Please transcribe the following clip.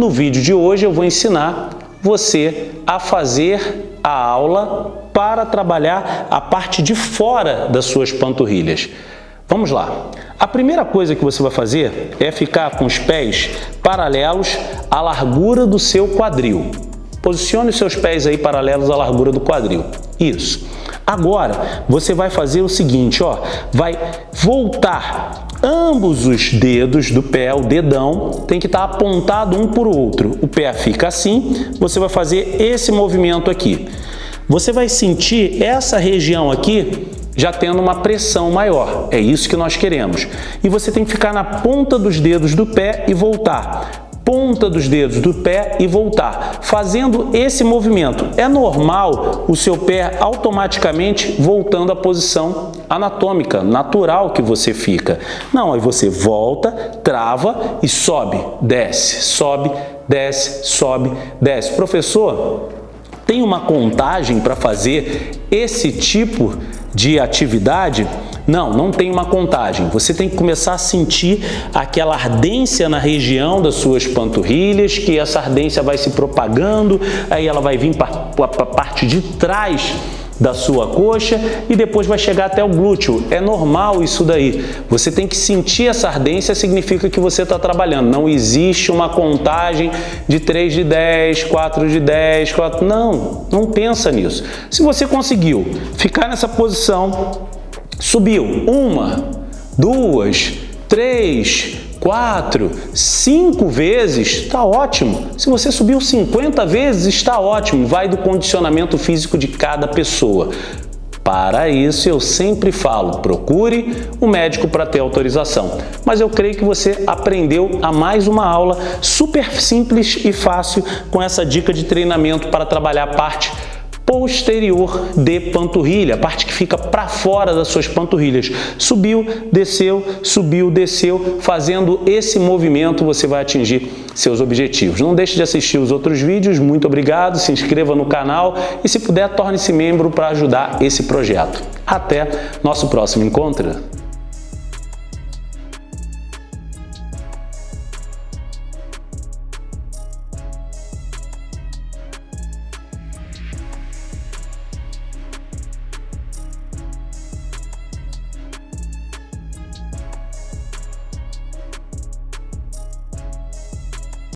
No vídeo de hoje eu vou ensinar você a fazer a aula para trabalhar a parte de fora das suas panturrilhas. Vamos lá. A primeira coisa que você vai fazer é ficar com os pés paralelos à largura do seu quadril. Posicione os seus pés aí paralelos à largura do quadril. Isso. Agora, você vai fazer o seguinte, ó, vai voltar ambos os dedos do pé, o dedão, tem que estar apontado um por outro. O pé fica assim, você vai fazer esse movimento aqui. Você vai sentir essa região aqui já tendo uma pressão maior. É isso que nós queremos. E você tem que ficar na ponta dos dedos do pé e voltar ponta dos dedos do pé e voltar, fazendo esse movimento. É normal o seu pé automaticamente voltando à posição anatômica, natural que você fica. Não, aí você volta, trava e sobe, desce, sobe, desce, sobe, desce. Professor, tem uma contagem para fazer esse tipo de atividade? Não, não tem uma contagem. Você tem que começar a sentir aquela ardência na região das suas panturrilhas, que essa ardência vai se propagando, aí ela vai vir para a parte de trás da sua coxa e depois vai chegar até o glúteo. É normal isso daí. Você tem que sentir essa ardência, significa que você está trabalhando. Não existe uma contagem de 3 de 10, 4 de 10, 4... Não, não pensa nisso. Se você conseguiu ficar nessa posição Subiu uma, duas, três, quatro, cinco vezes, está ótimo. Se você subiu 50 vezes, está ótimo. Vai do condicionamento físico de cada pessoa. Para isso, eu sempre falo, procure o um médico para ter autorização. Mas eu creio que você aprendeu a mais uma aula super simples e fácil com essa dica de treinamento para trabalhar a parte posterior de panturrilha, a parte que fica para fora das suas panturrilhas. Subiu, desceu, subiu, desceu. Fazendo esse movimento, você vai atingir seus objetivos. Não deixe de assistir os outros vídeos. Muito obrigado, se inscreva no canal e, se puder, torne-se membro para ajudar esse projeto. Até nosso próximo encontro.